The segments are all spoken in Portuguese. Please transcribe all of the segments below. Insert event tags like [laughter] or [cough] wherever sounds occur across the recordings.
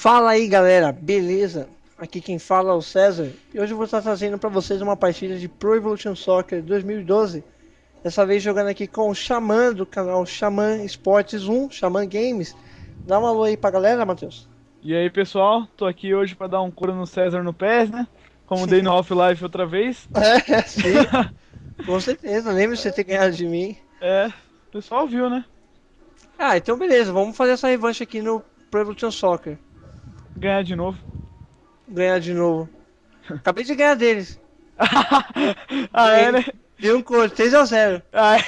Fala aí galera, beleza? Aqui quem fala é o César. E hoje eu vou estar trazendo para vocês uma partida de Pro Evolution Soccer 2012 Dessa vez jogando aqui com o Xamã do canal Xamã Esportes 1, Xamã Games. Dá um alô aí pra galera, Matheus. E aí pessoal, tô aqui hoje para dar um cura no César no PES, né? Como dei no Half-Life outra vez. [laughs] É, sim, com certeza, lembra de você ter ganhado de mim? É, o pessoal viu, né? Ah, então beleza, vamos fazer essa revanche aqui no Pro Evolution Soccer Ganhar de novo Ganhar de novo Acabei de ganhar deles [laughs] Ah é, né? Deu um cor, 3x0 Ah, é.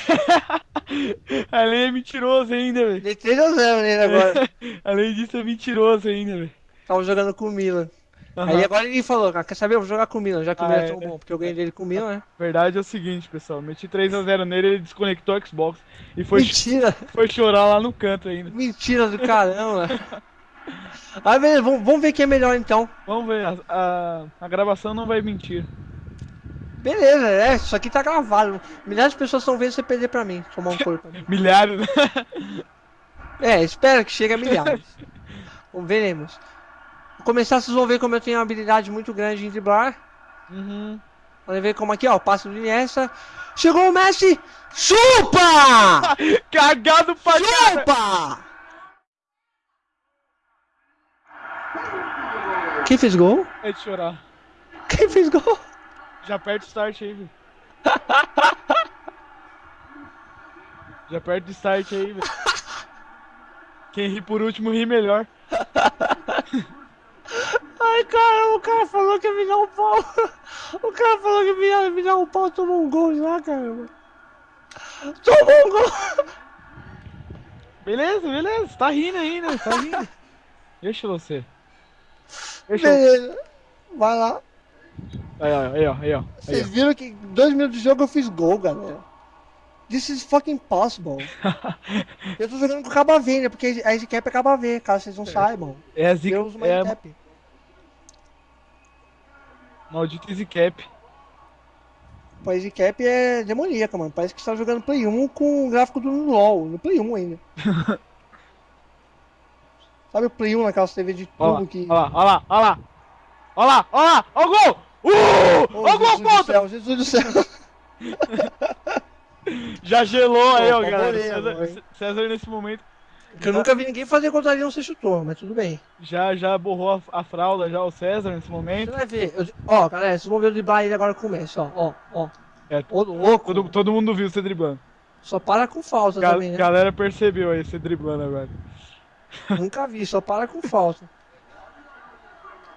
[laughs] Além é mentiroso ainda, velho Dei 3x0 nele agora [laughs] Além disso é mentiroso ainda, velho Tava jogando com o Milan Aham. Aí agora ele falou, "Ah, quer saber? Eu vou jogar com o Milan, já que o Ah, Milan é é, tão bom, porque eu ganhei dele com o Milan, né? Verdade é o seguinte, pessoal, meti 3x0 nele, ele desconectou o Xbox e foi, Mentira! foi chorar lá no canto ainda. Mentira do caramba! [laughs] Aí beleza, vamos, vamos ver quem é melhor então. Vamos ver, a, a, a gravação não vai mentir. Beleza, é, isso aqui tá gravado. Milhares de pessoas estão vendo você perder pra mim, tomar um [laughs] corpo. Milhares, né? [laughs] É, espera que chegue a milhares. Veremos. Vou começar, vocês vão ver como eu tenho uma habilidade muito grande em driblar. Uhum. Vamos ver como aqui, ó, o passe do Iniesta. Chegou o Messi! Chupa! Cagado pra cara! Quem fez gol? É de chorar. Quem fez gol? Já aperta o start aí, velho. [laughs] Já aperta o start aí, velho. Quem ri por último ri melhor. [laughs] Ai, caramba, o cara falou que ia me dar um pau. O cara falou que ia me dar um pau, tomou um gol já, caramba. Tomou um gol. Beleza, beleza. Tá rindo ainda, tá rindo. [laughs] Deixa você. Beleza. Vai lá. Aí, ó, aí, ó, aí, ó. Vocês viram que em dois minutos de jogo eu fiz gol, galera. This is fucking possible. [laughs] eu tô jogando com o Caba V, né? Porque a Easy Cap é Caba V, caso vocês não saibam. ó. É a zica. Eu uso uma É Easy a Cap. maldita Easy Cap. O Easy Cap é demoníaca, mano. Parece que você tá jogando Play 1 com o gráfico do LoL, no Play 1 ainda. [laughs] Sabe o Play 1 naquelas TV de tubo que. ó lá, ó lá, ó lá. Ó lá, ó lá, ó o gol! Uh! Ô, Ó o gol Jesus do contra! céu, Jesus do céu. [laughs] Já gelou aí, ó, galera. César? César nesse momento Que eu nunca vi ninguém fazer contra ele não ser chutor, mas tudo bem. já, já borrou a, a fralda, já o César nesse Você momento. vai ver. eu- ó, galera, vocês vão ver o driblar ele agora com o Messi, ó, ó, ó. É, Ô, louco. todo, todo mundo viu você driblando. Só para com falta Ga- também, né? Galera percebeu aí você driblando agora. Nunca vi, só para com falta.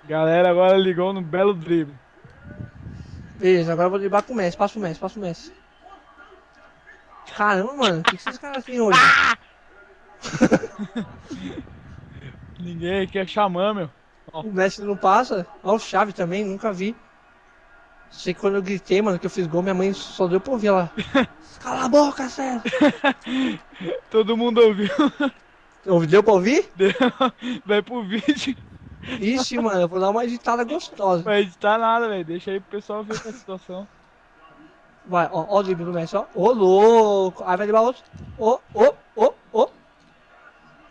Galera agora ligou no belo drible. Beleza, agora eu vou driblar com o Messi. Passa o Messi, passa o Messi. Caramba, mano, o que, que esses caras têm hoje? [laughs] Ninguém aqui é xamã, meu. O Messi não passa. Ó, o Chave também, nunca vi. Sei que quando eu gritei, mano, que eu fiz gol, minha mãe só deu pra ouvir lá. [laughs] Cala a boca, César! [laughs] Todo mundo ouviu. Deu pra ouvir? [laughs] Deu- Vai pro vídeo. Ixi, mano, eu vou dar uma editada gostosa. Vai editar nada, velho. Deixa aí pro pessoal ver essa situação. Vai, ó, ó o drible do Messi, ó. Ô, louco! Aí vai driblar outro. Ô, ô, ô, ô.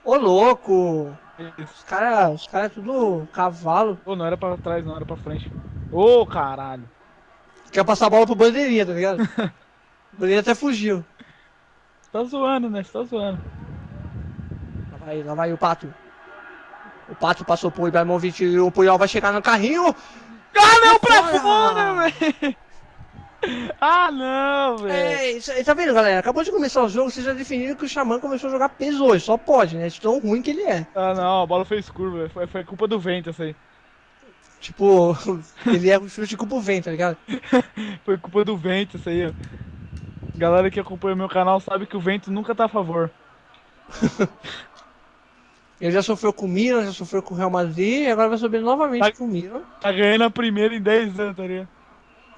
Ô, louco! Os caras, os caras é tudo cavalo. Ô, não era pra trás, não, era pra frente. Ô, caralho. Quer passar a bola pro bandeirinha, tá ligado? [laughs] o bandeirinha até fugiu. Tá zoando, né? Você tá zoando. Vai, lá vai o Pato. O Pato passou pro Ibrahimovic e o Puyol vai chegar no carrinho. Ah, não, pra Fora! velho. [laughs] Ah, não, velho. É, isso aí, tá vendo, galera? Acabou de começar o jogo, vocês já definiram que o Xamã começou a jogar peso hoje. Só pode, né? De tão ruim que ele é. Ah, não, a bola fez curva, velho. Foi, foi culpa do vento essa aí. Tipo, [laughs] ele é um chute com o vento, tá ligado? [laughs] Foi culpa do vento essa aí, ó. Galera que acompanha meu canal sabe que o vento nunca tá a favor. Ele já sofreu com o Milan, já sofreu com o Real Madrid e agora vai subir novamente Tá- com o Milan. Tá ganhando a primeira em 10 anos, tá ligado?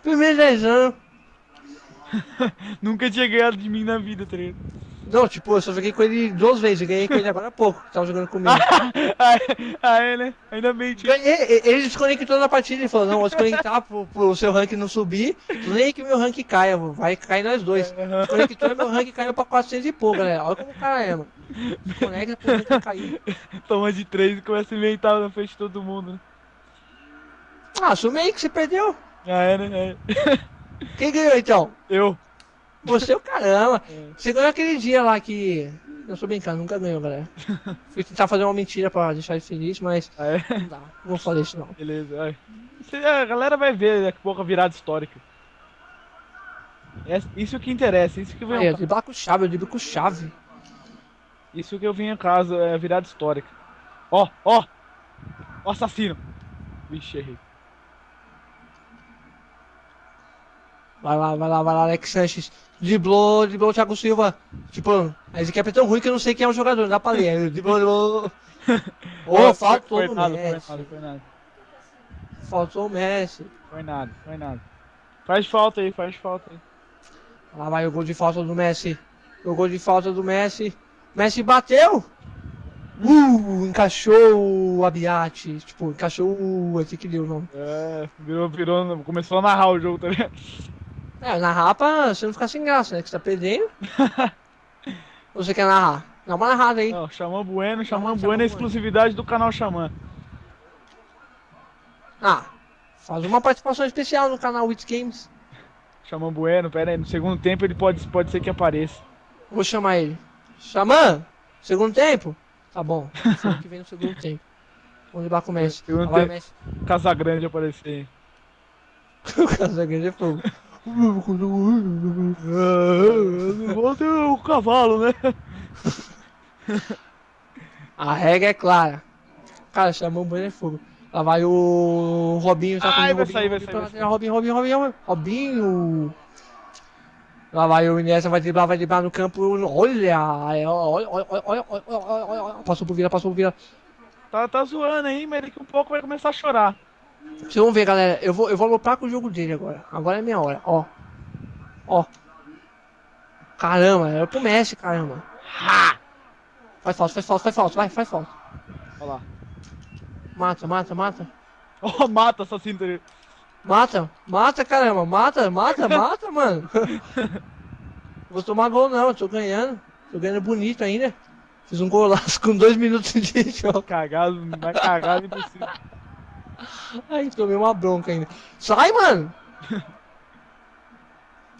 Primeiro 10 anos. [laughs] Nunca tinha ganhado de mim na vida, tá ligado? Não, tipo, eu só joguei com ele duas vezes. Eu ganhei com ele agora há pouco, que tava jogando comigo. [laughs] Aí, aí, né? Ainda bem. Ganhei, ele desconectou na partida e falou, não, vou desconectar pro, pro seu ranking não subir, nem que meu ranking caia, vai cair nós dois. Desconectou e meu ranking caiu pra 400 e pouco, galera. Olha como o cara é, mano. Conecta pra nunca cair. Toma de três e começa a inventar na frente de todo mundo. né? Ah, assume aí que você perdeu. Ah, é, né? É. Quem ganhou então? Eu. Você é o caramba. [laughs] É. Você ganhou aquele dia lá que. Eu tô brincando, nunca ganhou, galera. [laughs] Fui tentar fazer uma mentira pra deixar ele feliz, mas Ah, é? não dá. Não vou fazer isso não. Beleza. Isso- A galera vai ver daqui a pouco a virada histórica. É- Isso que interessa, isso que vem Aí, ao eu driblar com chave, eu driblo com chave. Isso que eu vim em casa, é virada histórica. Ó, ó! O assassino! Vixe, errei. Vai lá, vai lá, vai lá, Alex Sanches. Driblou, driblou o Thiago Silva. Tipo, a esse aqui é tão ruim que eu não sei quem é o jogador, não dá pra ler. Driblou. [laughs] Ô, faltou foi o nada, foi Messi. nada, foi nada. Faltou o Messi. Foi nada, foi nada. Faz falta aí, faz falta aí. Lá vai o gol de falta do Messi. O gol de falta do Messi. Messi bateu! Uh, encaixou o Abiate. Tipo, encaixou o. Aqui que deu o nome. É, virou, virou, começou a narrar o jogo, tá ligado? É, na rapa você não fica sem graça, né? Que você tá perdendo. Ou [laughs] você quer narrar? Dá uma narrada aí. Não, Xamã Bueno, Xamã Xamã Bueno é exclusividade do canal Xamã. Ah, faz uma participação especial no canal Wits Games. Xamã Bueno, pera aí, no segundo tempo ele pode, pode ser que apareça. Vou chamar ele. Xamã, segundo tempo? Tá bom. O que vem no segundo tempo. Vamos levar com o Messi. Segundo tempo. Messi. Casagrande aparecer [laughs] o Casagrande é fogo. [laughs] Volta o cavalo, né? [laughs] A regra é clara. Cara, chamou o banho é fogo. Lá vai o Robinho, tá Ai, vai Robinho, sair, vai Robinho, sair, vai lateral, Robinho, Robinho, Robinho, Robinho. Lá vai o Inessa, vai driblar, vai driblar no campo. Olha, olha, olha, olha, olha, olha, olha. Passou pro Vila, passou pro Vila. Tá, tá zoando aí, mas daqui um pouco vai começar a chorar. Vocês vão ver, galera. Eu vou, eu vou lopar com o jogo dele agora. Agora é minha hora, ó. Ó. Caramba, era pro Messi, caramba. Ha! Faz falta, faz falta, faz falta, vai, faz falta. Olha lá. Mata, mata, mata. [laughs] Ó, oh, mata, assassino dele. Mata, mata, caramba, mata, mata, [laughs] mata, mano. Vou tomar gol não, eu tô ganhando. Tô ganhando bonito ainda. Fiz um golaço [laughs] com dois minutos de [laughs] jogo. Cagado, vai cagar impossível. Ai, tomei uma bronca ainda. Sai, mano!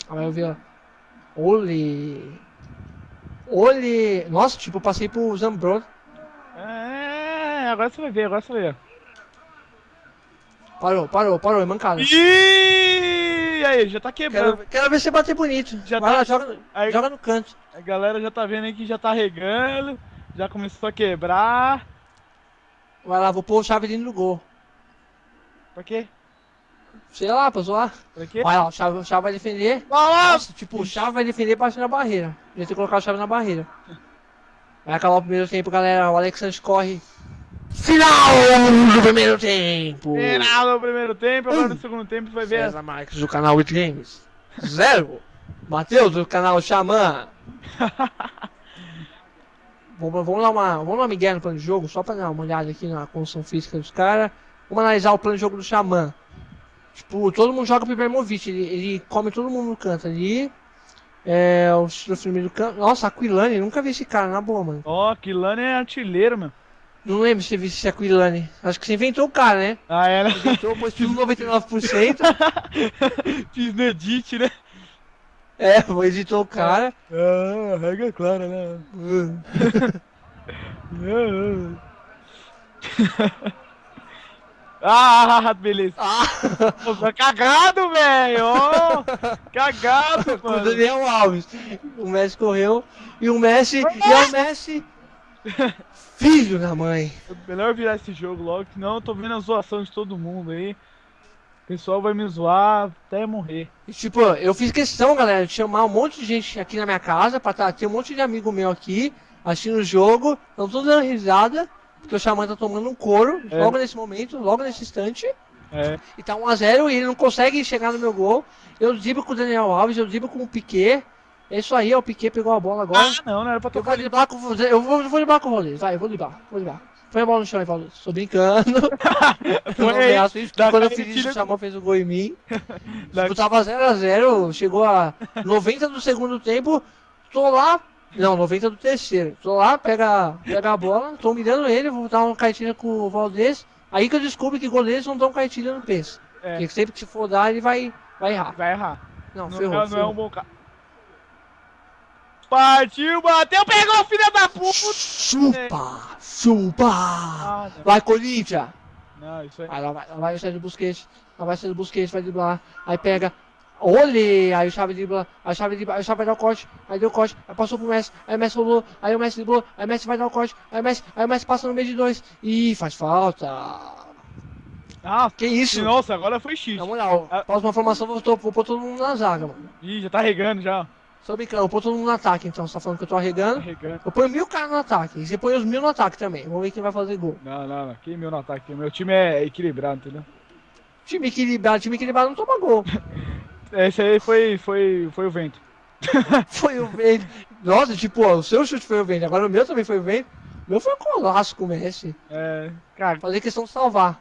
Aí eu vi, ó. Ole. Ole. Nossa, tipo, eu passei pro Zambro. É, agora você vai ver, agora você vai ver. Parou, parou, parou, é mancada. Ih, aí, já tá quebrando. Quero, quero ver você bater bonito. Já Vai tá- lá, joga, aí- joga no canto. A galera já tá vendo aí que já tá regando, já começou a quebrar. Vai lá, vou pôr o chave dentro do gol. Pra quê? Sei lá, pra zoar. Pra quê? Vai lá, o chave, o chave vai defender. Vai lá! Nossa, tipo, o chave vai defender baixo na barreira. Devia ter colocado o chave na barreira. Vai acabar o primeiro tempo, galera. O Alex Sanches corre. Final do primeiro tempo. Final no primeiro tempo, agora no segundo tempo vai ver. César Marques do canal With Games. Zero. [laughs] Matheus do canal Xamã. [laughs] vamos, vamos dar uma. Vamos uma migué no plano de jogo, só pra dar uma olhada aqui na construção física dos caras. Vamos analisar o plano de jogo do Xamã. Tipo, todo mundo joga pro Ibrahimovic, ele, ele come todo mundo no canto ali. É, o do canto. Nossa, Aquilani, nunca vi esse cara, na boa, mano. Ó, Kilane é artilheiro, meu. Não lembro se você viu esse Aquilani. Acho que você inventou o cara, né? Ah, é, né? Inventou, tudo 99%. [laughs] Fiz no edit, né? é, editou o cara. Ah, regra clara, né? [laughs] Ah, beleza. Ah! Pô, tá cagado, velho! ó. Cagado, [laughs] com o mano! Daniel Alves. O Messi correu e o Messi. E é o Messi. [laughs] Filho da mãe. Melhor virar esse jogo logo, senão eu tô vendo a zoação de todo mundo aí. O pessoal vai me zoar até morrer. E, tipo, eu fiz questão, galera, de chamar um monte de gente aqui na minha casa. Pra tá, ter um monte de amigo meu aqui assistindo o jogo. Não tô dando risada. Porque o Xamã tá tomando um couro É. logo nesse momento, logo nesse instante. É. E tá 1x0 e ele não consegue chegar no meu gol. Eu driblo com o Daniel Alves, eu driblo com o Piquet. É isso aí, o Piquet pegou a bola agora. Ah, não, não era pra Eu vou tocar. driblar com você. Eu vou, eu vou driblar com o Rolê. Vai, eu vou driblar. Vou driblar. Põe a bola no chão aí, Paulo. Tô brincando. [laughs] Não dá porque quando eu aquele fiz isso, tiro- o Xamã fez o gol em mim. [laughs] Eu tava 0x0, chegou a 90 do segundo tempo. Tô lá, Não, 90 do terceiro. Tô lá, pega, pega a bola, tô mirando ele, vou dar uma cartilha com o Valdez. Aí que eu descubro que goleiros não dão cartilha no peso. É, Porque sempre que se for dar, ele vai, vai errar. vai errar. Não, Não, ferrou. é- não é ferrou. um bom cara. Partiu, bateu, pegou, filha da puta! Chupa! Chupa! Ah. Vai, Corinthians! Não, isso aí. Aí lá vai, lá vai o Sérgio Busquets, lá vai o Sérgio Busquets, vai driblar, aí pega, olhe, aí o Chave dribla, aí o Chave dribla, aí o Chave vai dar o corte, aí deu o corte, aí passou pro Messi, aí o Messi rolou, aí o Messi driblou, aí o Messi vai dar o corte, aí o Messi, aí o Messi passa no meio de dois, ih, faz falta. Ah, Que isso? nossa, agora foi X. Na moral, Ah. próxima formação vou, tô- vou pôr todo mundo na zaga, mano. Ih, já tá regando já. Só brincando, vou pôr todo mundo no ataque, então, você tá falando que eu tô arregando. regando. Eu ponho mil caras no ataque, e você põe os mil no ataque também, vamos ver quem vai fazer gol. Não, não, não. Que meu no ataque. Meu time é equilibrado, entendeu? Time equilibrado, time equilibrado não toma gol. [laughs] Esse aí foi, foi, foi o vento. [laughs] Foi o vento. Nossa, tipo, ó, o seu chute foi o vento, agora o meu também foi o vento. O meu foi um colaço com o Messi. É, cara, Fazer questão de salvar.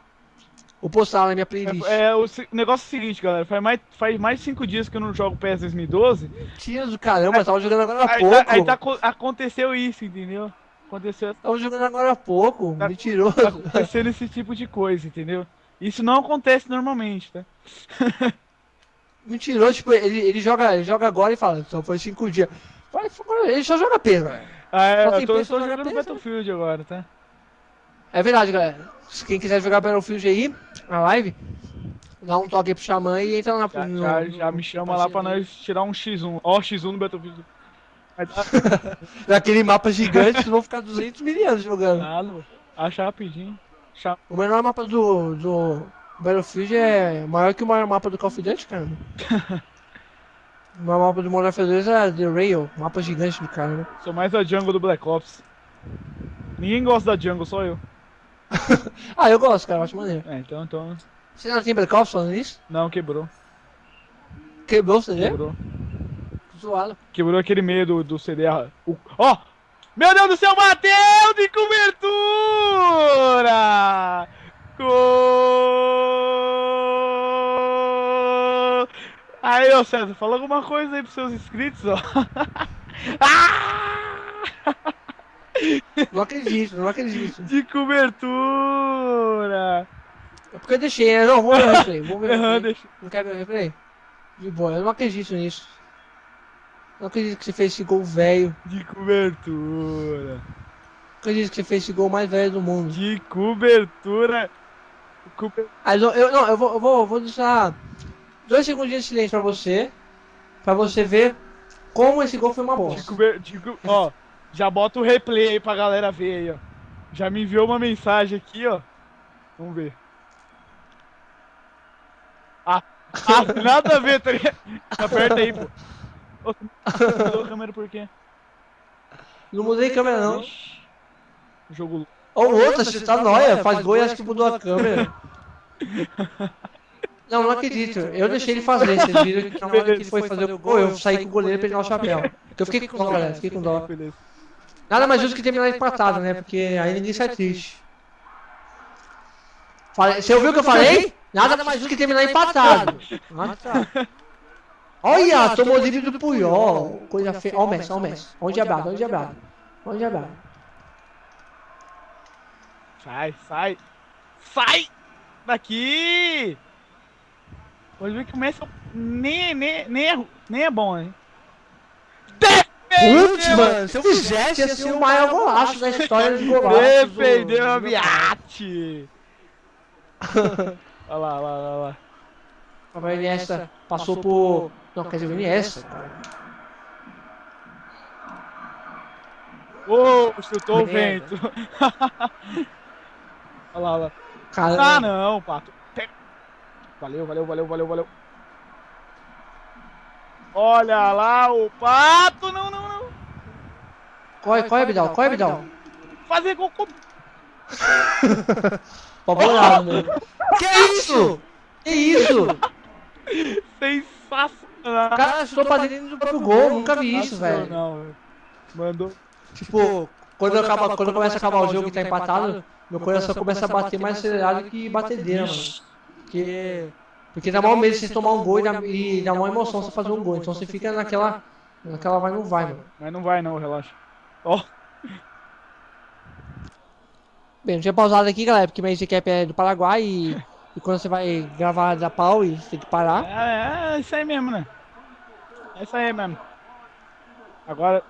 Vou postar na minha playlist. é, é, o, se- o negócio é o seguinte, galera. Faz mais, faz mais de cinco dias que eu não jogo PES 2012. Tira do caramba, tava jogando agora há Aí, pouco. tá, aí tá co- aconteceu isso, entendeu? Aconteceu, Tava jogando agora há pouco. Tá- Mentiroso. tá acontecendo esse tipo de coisa, entendeu? Isso não acontece normalmente, tá? [laughs] Mentiroso, tipo, ele, ele, joga, ele joga agora e fala, só foi cinco dias. Ele só joga pena. Ah, é, Só tem eu tô, tô jogando cabeça. Battlefield agora, tá? É verdade, galera. Se Quem quiser jogar Battlefield aí, na live, dá um toque aí pro Xamã e entra na Já, no- já, no- já me chama lá pra nós tirar um X1. Ó, X1 no Battlefield. Naquele [laughs] mapa gigante, vocês vão ficar 200 mil anos jogando. nada. Acha rapidinho. O menor mapa do, do Battlefield é maior que o maior mapa do Call of Duty, cara. [laughs] o maior mapa do Modern Warfare 2 é The Rail, mapa gigante do cara, né? Sou mais a jungle do Black Ops. Ninguém gosta da jungle, só eu. [laughs] Ah, eu gosto, cara, eu acho maneiro. É, então, então. Você não tem Black Ops falando isso? Não, quebrou. Quebrou o CD? Quebrou. Zoado. Quebrou aquele meio do, do CD. ah, Ó! Meu Deus do céu, bateu de cobertura! Gol! Aí, ô César, fala alguma coisa aí pros seus inscritos, ó. [laughs] Ah! Não acredito, não acredito. De cobertura! É porque eu deixei, né? Não, vou ver o replay, vou ver o Aham, replay. deixa- Não quer ver o replay? De boa, eu não acredito nisso. Não acredito que você fez esse gol velho. De cobertura. Não acredito que você fez esse gol mais velho do mundo. De cobertura. Cober- Aí eu, eu- não, eu vou, eu vou, eu vou deixar dois segundinhos de silêncio pra você. Pra você ver como esse gol foi uma bosta. de co- Ó, já bota o replay aí pra galera ver aí, ó. Já me enviou uma mensagem aqui, ó. Vamos ver. Ah, ah [laughs] nada a ver, tá ligado? Aperta aí, pô. Ô, tu mudou a câmera por quê? Não mudei a câmera não. Ixi, Jogo. Ou outra, você tá nóia, faz gol e acho que mudou a câmera. [laughs] Não, não acredito. Eu deixei ele fazer. Vocês viram que na hora que ele foi fazer o gol, eu saí com o goleiro pra ele dar o chapéu. Porque eu fiquei com dó, galera. Fiquei com dó. Nada mais justo que terminar empatado, né? Porque aí ninguém sai triste. Falei- Você ouviu o que eu falei? Nada mais justo que terminar empatado. Ah, tá. Olha, tomou livre do Puyol. Coisa feia. Ó o Messi, ó o Messi. Onde é brado, onde é brado. Onde é brado. Sai, sai. Sai! Daqui! Pode ver que o Messi nem, nem, nem, é, nem é bom, hein? Putz, mano, se eu fizesse, ia ser o maior golaço da história de golaços. do- Defendeu a Biate! Olha lá, olha lá, olha lá. O Iniesta passou por... Não, quer dizer, o Iniesta. cara. Ô, chutou o vento. [laughs] olha lá, olha lá. Cara, Ah, não, pato. Valeu, valeu, valeu, valeu, valeu. Olha lá o pato. Não, não, não. corre, corre, Bidal, corre, Bidal. Fazer gol com. [laughs] Apavorado, mano. Que isso? Que isso? [laughs] Sensacional. O cara chutou pra dentro do próprio gol, nunca vi isso, velho. Não, velho. Mandou. Tipo, quando, acaba, quando começa a acabar o jogo e tá empatado, meu coração começa a bater mais acelerado que batedeira, mano. Porque, porque dá maior medo de você tomar um gol e dá, e dá maior emoção você fazer um gol. Então você fica naquela, Naquela vai não vai, mano. Mas não vai não, relaxa. Ó, Bem, não tinha pausado aqui, galera, porque meu Cap é do Paraguai e, e quando você vai gravar da pau e você tem que parar. é, é isso aí mesmo, né? É isso aí mesmo. Agora,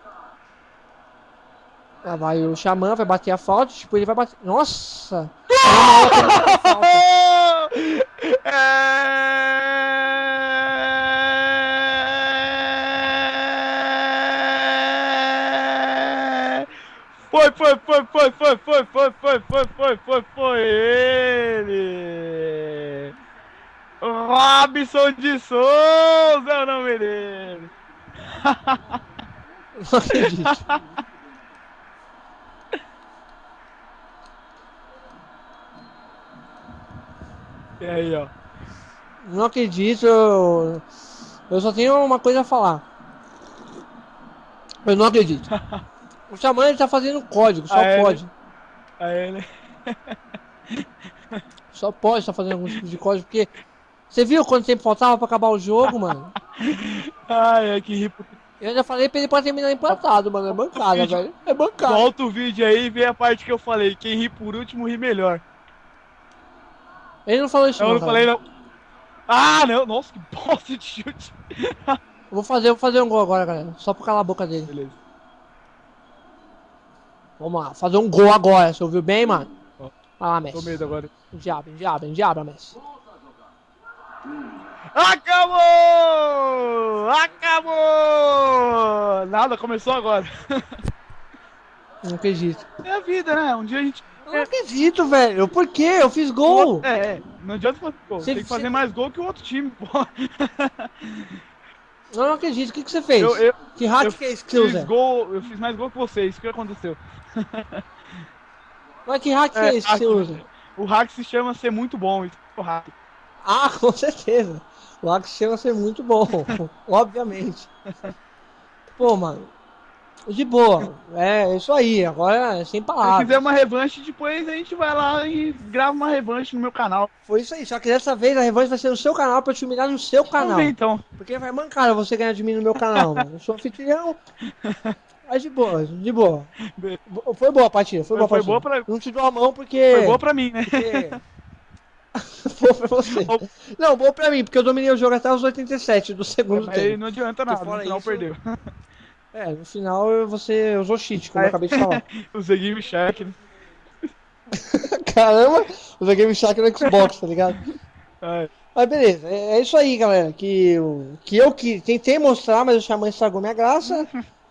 Lá vai o Xamã, vai bater a falta, tipo, ele vai bater. Nossa! É uma hora que ele bate a falta. [laughs] É... Foi, foi, foi, foi, foi, foi, foi, foi, foi, foi, foi, ele! Robson de Souza é o nome dele! [laughs] Não acredito. E aí, ó. Não acredito. Eu, eu só tenho uma coisa a falar. Eu não acredito. [laughs] O Xamã ele tá fazendo código, só Ah, é, pode. Aí ele. [laughs] Só pode estar fazendo algum tipo de código, porque. Você viu quanto tempo faltava pra acabar o jogo, mano? [laughs] Ai, ai, que ri. Eu ainda falei pra ele pra terminar empatado, mano. É bancada, [laughs] velho. É bancada. Volta o vídeo aí e vê a parte que eu falei. Quem ri por último ri melhor. Ele não falou isso, Não, não. eu não falei não. Ah, não. Nossa, que bosta de chute. Eu vou fazer, vou fazer um gol agora, galera. Só pra calar a boca dele. Beleza. Vamos lá, fazer um gol agora. Você ouviu bem, mano? Ó, Vai lá, Tô Messi. medo agora. Diabo, diabo, diabo, Messi. Acabou! Acabou! Nada, começou agora. Não acredito. É a vida, né? Um dia a gente. Eu não acredito, velho. Por quê? Eu fiz gol. É, é. Não adianta fazer gol. Cê- Tem que fazer cê- mais gol que o outro time, pô. [laughs] Eu não acredito. O que, que você fez? Eu, eu, Que hack eu que é esse que você usa? gol, eu fiz mais gol que você, isso que aconteceu. [laughs] Mas que hack é É, esse que você hack. usa? O hack se chama ser muito bom, isso é o hack. Ah, [laughs] com certeza. O hack chama ser muito bom. [laughs] Obviamente. Pô, mano. De boa. É isso aí. Agora é sem Se palavras. quiser uma revanche, depois a gente vai lá e grava uma revanche no meu canal. Foi isso aí. Só que dessa vez a revanche vai ser no seu canal pra eu te humilhar no seu canal. ver então. Porque vai mancar você ganhar de mim no meu canal, mano. Eu sou anfitrião. Mas de boa, de boa. Bo- Foi boa a partida, foi, boa a foi partida. boa pra, Não te dou a mão porque. foi boa pra mim, né? porque... [laughs] boa pra você. Não, boa pra mim, porque eu dominei o jogo até os 87 do segundo Mas aí tempo. não adianta nada, no fora final isso- perdeu. É, no final você usou cheat, como eu É. acabei de falar. [laughs] Usei Game Shark, né? [laughs] Caramba, usei Game Shark no Xbox, tá ligado? É, Mas beleza, é, é isso aí, galera. Que, eu- que eu que tentei mostrar, mas o Xamã estragou minha graça.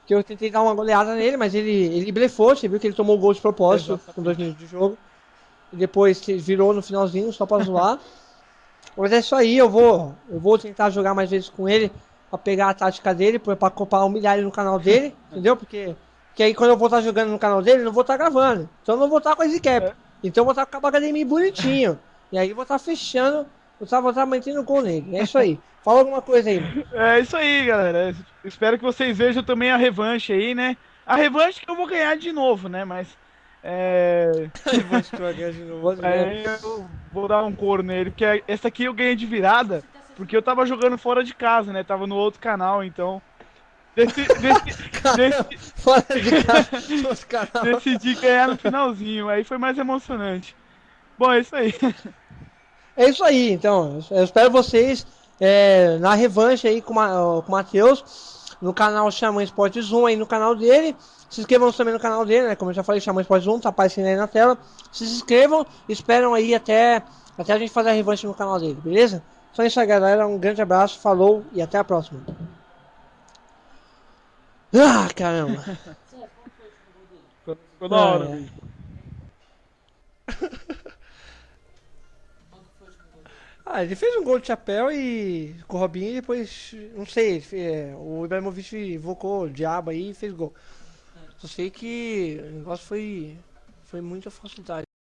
Que eu tentei dar uma goleada nele, mas ele, ele blefou. Você viu que ele tomou o gol de propósito Exatamente. com dois minutos de jogo. E depois virou no finalzinho só pra zoar. [laughs] mas é isso aí, eu vou, eu vou tentar jogar mais vezes com ele. Pra pegar a tática dele, pra, pra, pra humilhar ele no canal dele, [laughs] entendeu? Porque, porque aí quando eu vou estar jogando no canal dele, eu não vou estar gravando. Então eu não vou estar com a Zcap. É. Então eu vou estar com a academia bonitinho. [laughs] E aí eu vou estar fechando eu tava, tava mantendo gol nele. É isso aí. Fala alguma coisa aí, mano. é isso aí, galera. Espero que vocês vejam também a revanche aí, né? A revanche que eu vou ganhar de novo, né? Mas. É. [laughs] Aí eu vou dar um couro nele, porque essa aqui eu ganhei de virada, porque eu tava jogando fora de casa, né? Tava no outro canal, então. Deci- deci- deci- Fora de casa, [laughs] canal. decidi ganhar no finalzinho, aí foi mais emocionante. Bom, é isso aí. [laughs] É isso aí, então. Eu espero vocês é, na revanche aí com, o Matheus, no canal Xamã Esportes 1 aí no canal dele. Se inscrevam também no canal dele, né? Como eu já falei, Xamã Esportes 1, tá aparecendo aí na tela. Se inscrevam, esperam aí até, até a gente fazer a revanche no canal dele, beleza? Só isso aí, galera. Um grande abraço, falou e até a próxima. Ah, caramba. Ficou [laughs] ficou da hora, É. [laughs] Ah, ele fez um gol de chapéu e com o Robinho e depois, não sei, ele fe- é, o Ibrahimovic invocou o diabo aí e fez gol. Só sei que o negócio foi, foi muita facilidade.